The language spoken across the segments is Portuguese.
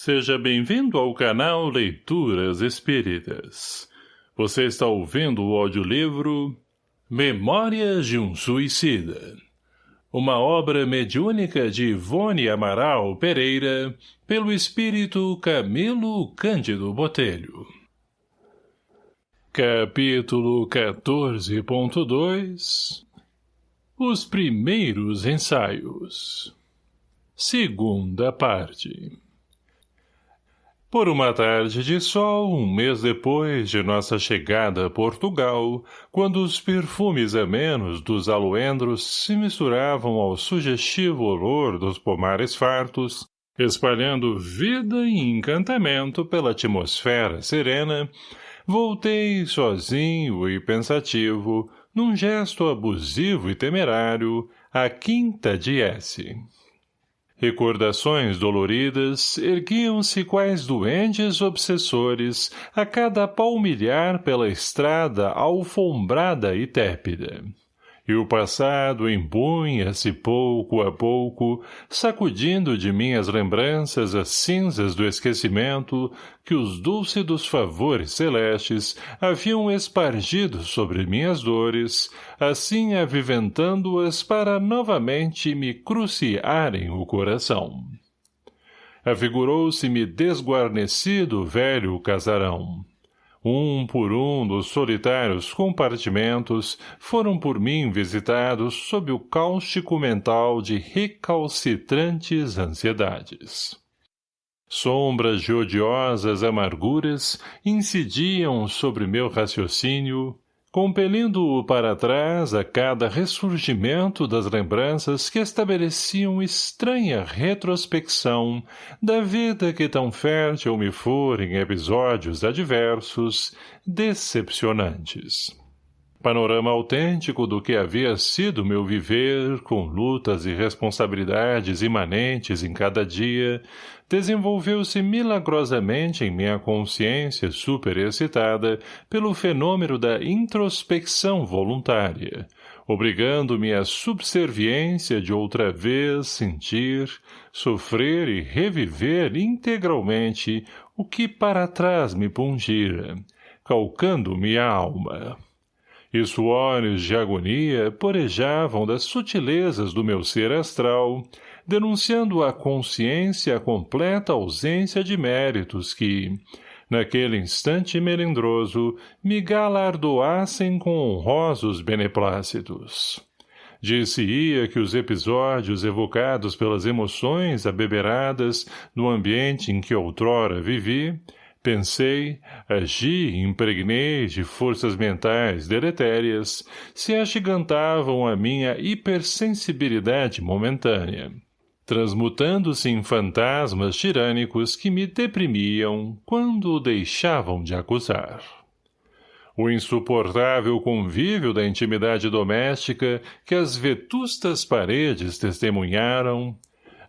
Seja bem-vindo ao canal Leituras Espíritas. Você está ouvindo o audiolivro Memórias de um Suicida. Uma obra mediúnica de Ivone Amaral Pereira, pelo espírito Camilo Cândido Botelho. Capítulo 14.2 Os primeiros ensaios Segunda parte por uma tarde de sol, um mês depois de nossa chegada a Portugal, quando os perfumes amenos dos aloendros se misturavam ao sugestivo olor dos pomares fartos, espalhando vida e encantamento pela atmosfera serena, voltei sozinho e pensativo, num gesto abusivo e temerário, à quinta de S. Recordações doloridas erguiam-se quais doentes obsessores a cada palmilhar pela estrada alfombrada e tépida e o passado empunha-se pouco a pouco, sacudindo de minhas lembranças as cinzas do esquecimento que os dúlcidos favores celestes haviam espargido sobre minhas dores, assim aviventando-as para novamente me cruciarem o coração. Afigurou-se-me desguarnecido velho casarão um por um dos solitários compartimentos foram por mim visitados sob o cáustico mental de recalcitrantes ansiedades. Sombras de odiosas amarguras incidiam sobre meu raciocínio, compelindo-o para trás a cada ressurgimento das lembranças que estabeleciam estranha retrospecção da vida que tão fértil me for em episódios adversos, decepcionantes panorama autêntico do que havia sido meu viver, com lutas e responsabilidades imanentes em cada dia, desenvolveu-se milagrosamente em minha consciência superexcitada pelo fenômeno da introspecção voluntária, obrigando-me à subserviência de outra vez sentir, sofrer e reviver integralmente o que para trás me pungira, calcando-me a alma e suores de agonia porejavam das sutilezas do meu ser astral, denunciando à consciência a completa ausência de méritos que, naquele instante melindroso, me galardoassem com honrosos beneplácitos. Disse-ia que os episódios evocados pelas emoções abeberadas no ambiente em que outrora vivi, Pensei, agi impregnei de forças mentais deletérias, se agigantavam a minha hipersensibilidade momentânea, transmutando-se em fantasmas tirânicos que me deprimiam quando o deixavam de acusar. O insuportável convívio da intimidade doméstica que as vetustas paredes testemunharam,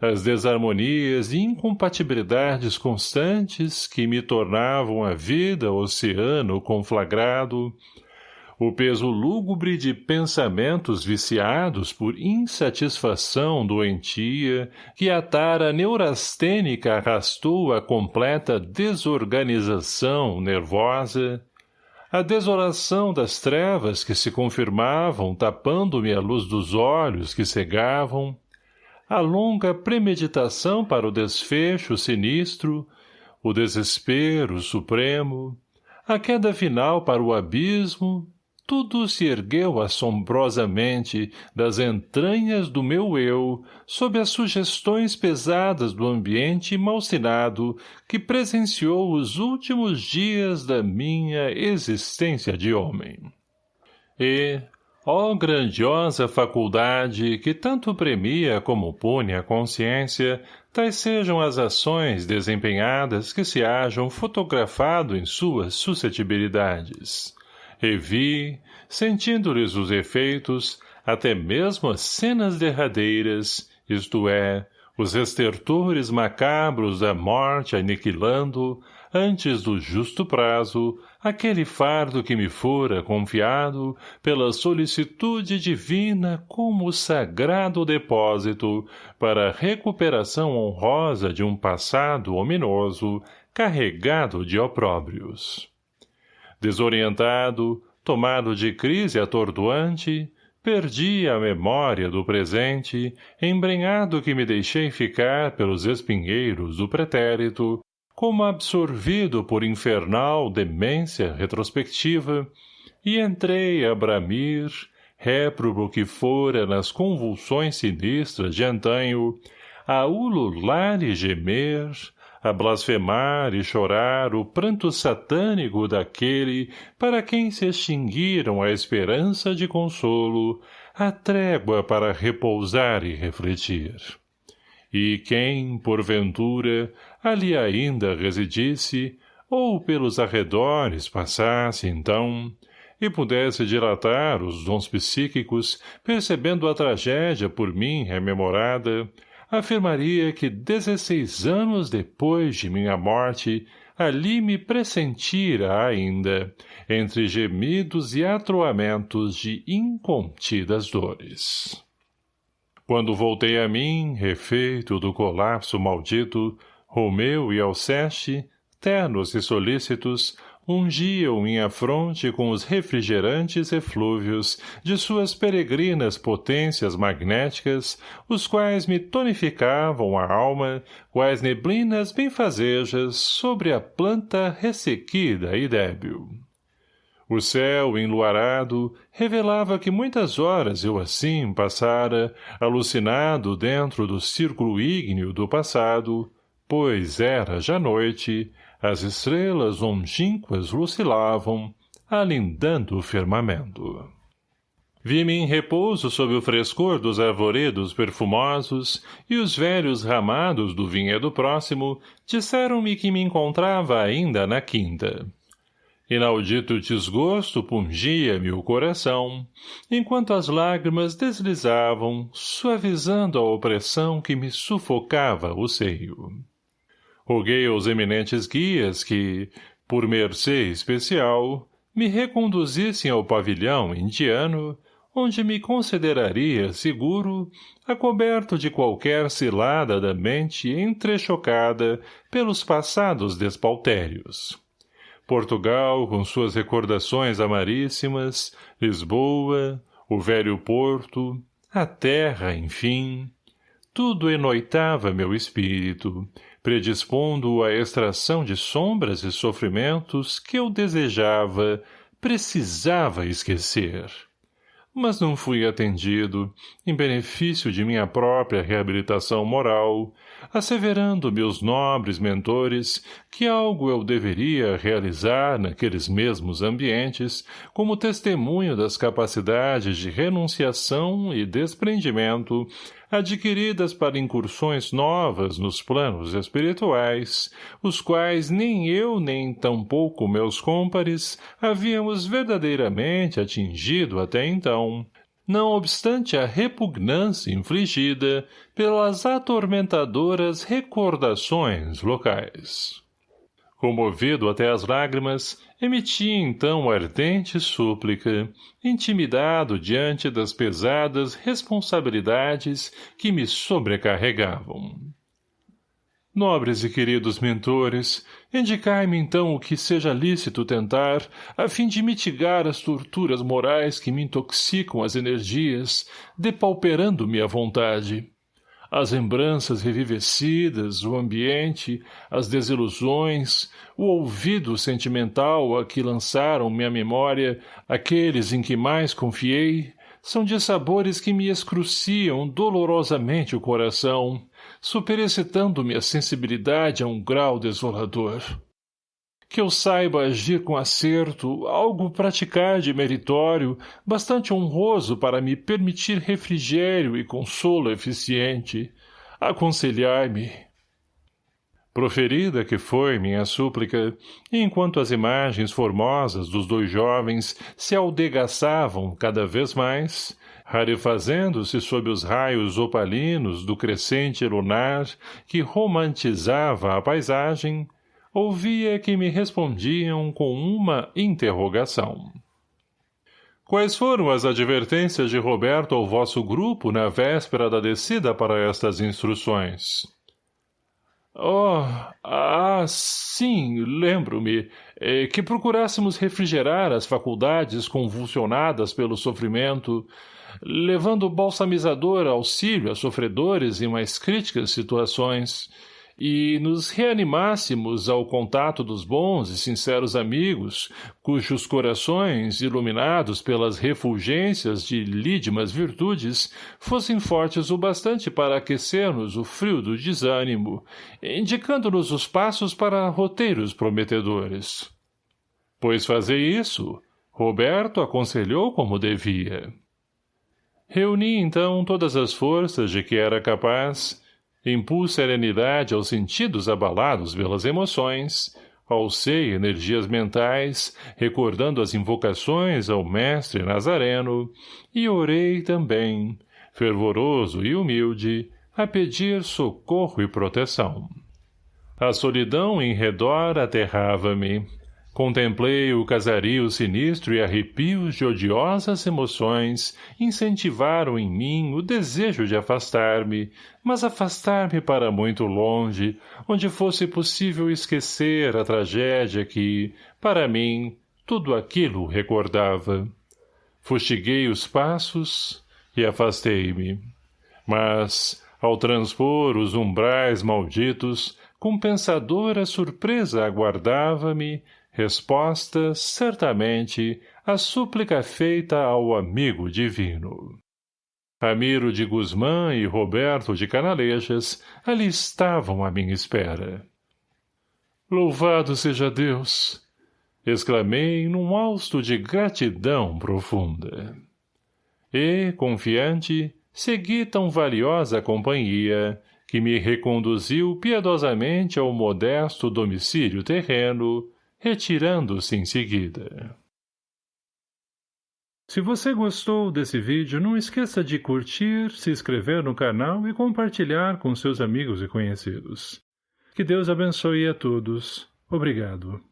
as desarmonias e incompatibilidades constantes que me tornavam a vida oceano conflagrado, o peso lúgubre de pensamentos viciados por insatisfação doentia que a tara neurastênica arrastou a completa desorganização nervosa, a desolação das trevas que se confirmavam tapando-me a luz dos olhos que cegavam, a longa premeditação para o desfecho sinistro, o desespero supremo, a queda final para o abismo, tudo se ergueu assombrosamente das entranhas do meu eu sob as sugestões pesadas do ambiente malsinado que presenciou os últimos dias da minha existência de homem. E, Ó grandiosa faculdade que tanto premia como pune a consciência, tais sejam as ações desempenhadas que se hajam fotografado em suas suscetibilidades. Revi, sentindo-lhes os efeitos, até mesmo as cenas derradeiras, isto é, os estertores macabros da morte aniquilando, antes do justo prazo, aquele fardo que me fora confiado pela solicitude divina como sagrado depósito para a recuperação honrosa de um passado ominoso carregado de opróbrios. Desorientado, tomado de crise atordoante, perdi a memória do presente, embrenhado que me deixei ficar pelos espinheiros do pretérito, como absorvido por infernal demência retrospectiva, e entrei a bramir, réprobo que fora nas convulsões sinistras de antanho, a ulular e gemer, a blasfemar e chorar o pranto satânico daquele para quem se extinguiram a esperança de consolo, a trégua para repousar e refletir. E quem, porventura, ali ainda residisse, ou pelos arredores passasse, então, e pudesse dilatar os dons psíquicos, percebendo a tragédia por mim rememorada, afirmaria que dezesseis anos depois de minha morte, ali me pressentira ainda, entre gemidos e atroamentos de incontidas dores. Quando voltei a mim, refeito do colapso maldito, Romeu e Alceste, ternos e solícitos, ungiam minha fronte com os refrigerantes eflúvios de suas peregrinas potências magnéticas, os quais me tonificavam a alma, quais neblinas benfazejas sobre a planta ressequida e débil. O céu, enluarado, revelava que muitas horas eu assim passara, alucinado dentro do círculo ígneo do passado, pois era já noite, as estrelas longínquas lucilavam, alindando o firmamento. Vi-me em repouso sob o frescor dos arvoredos perfumosos e os velhos ramados do vinhedo próximo disseram-me que me encontrava ainda na quinta. Inaudito desgosto pungia-me o coração, enquanto as lágrimas deslizavam, suavizando a opressão que me sufocava o seio. Roguei aos eminentes guias que, por mercê especial, me reconduzissem ao pavilhão indiano, onde me consideraria seguro, acoberto de qualquer cilada da mente entrechocada pelos passados despautérios. Portugal, com suas recordações amaríssimas, Lisboa, o velho Porto, a terra, enfim, tudo enoitava meu espírito, predispondo-o à extração de sombras e sofrimentos que eu desejava, precisava esquecer. Mas não fui atendido, em benefício de minha própria reabilitação moral, asseverando meus nobres mentores que algo eu deveria realizar naqueles mesmos ambientes como testemunho das capacidades de renunciação e desprendimento adquiridas para incursões novas nos planos espirituais, os quais nem eu nem tampouco meus cômpares havíamos verdadeiramente atingido até então, não obstante a repugnância infligida pelas atormentadoras recordações locais. Comovido até as lágrimas, emitia então ardente súplica, intimidado diante das pesadas responsabilidades que me sobrecarregavam. Nobres e queridos mentores, indicai-me então o que seja lícito tentar, a fim de mitigar as torturas morais que me intoxicam as energias, depauperando-me a vontade as lembranças revivecidas, o ambiente, as desilusões, o ouvido sentimental a que lançaram minha memória aqueles em que mais confiei, são de sabores que me excruciam dolorosamente o coração, superexcitando-me a sensibilidade a um grau desolador que eu saiba agir com acerto, algo praticar de meritório, bastante honroso para me permitir refrigério e consolo eficiente. Aconselhai-me. Proferida que foi minha súplica, enquanto as imagens formosas dos dois jovens se aldegaçavam cada vez mais, rarefazendo-se sob os raios opalinos do crescente lunar que romantizava a paisagem, ouvia que me respondiam com uma interrogação. Quais foram as advertências de Roberto ao vosso grupo na véspera da descida para estas instruções? Oh, ah, sim, lembro-me, é, que procurássemos refrigerar as faculdades convulsionadas pelo sofrimento, levando balsamizador auxílio a sofredores em mais críticas situações, e nos reanimássemos ao contato dos bons e sinceros amigos, cujos corações, iluminados pelas refulgências de lídimas virtudes, fossem fortes o bastante para aquecer-nos o frio do desânimo, indicando-nos os passos para roteiros prometedores. Pois fazer isso, Roberto aconselhou como devia. Reuni então todas as forças de que era capaz, impus serenidade aos sentidos abalados pelas emoções, alcei energias mentais, recordando as invocações ao mestre Nazareno, e orei também, fervoroso e humilde, a pedir socorro e proteção. A solidão em redor aterrava-me, Contemplei o casario sinistro e arrepios de odiosas emoções incentivaram em mim o desejo de afastar-me, mas afastar-me para muito longe, onde fosse possível esquecer a tragédia que, para mim, tudo aquilo recordava. Fustiguei os passos e afastei-me. Mas, ao transpor os umbrais malditos, com pensadora surpresa aguardava-me Resposta, certamente, à súplica feita ao amigo divino. Ramiro de Guzmã e Roberto de Canalejas ali estavam à minha espera. Louvado seja Deus! exclamei num hausto de gratidão profunda. E, confiante, segui tão valiosa companhia que me reconduziu piedosamente ao modesto domicílio terreno, retirando-se em seguida. Se você gostou desse vídeo, não esqueça de curtir, se inscrever no canal e compartilhar com seus amigos e conhecidos. Que Deus abençoe a todos. Obrigado.